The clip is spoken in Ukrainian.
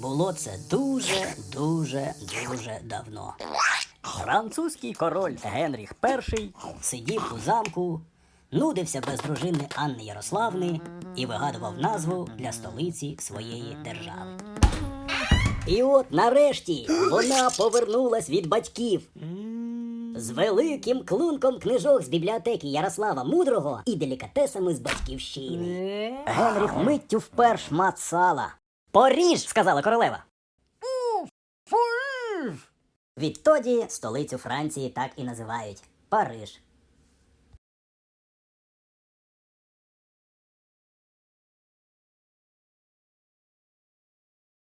Було це дуже, дуже, дуже давно. Французький король Генріх І сидів у замку, нудився без дружини Анни Ярославни і вигадував назву для столиці своєї держави. І от нарешті вона повернулась від батьків. З великим клунком книжок з бібліотеки Ярослава Мудрого і делікатесами з батьківщини. Генріх миттю впер шмат сала. Поріж, сказала королева. Відтоді столицю Франції так і називають Париж.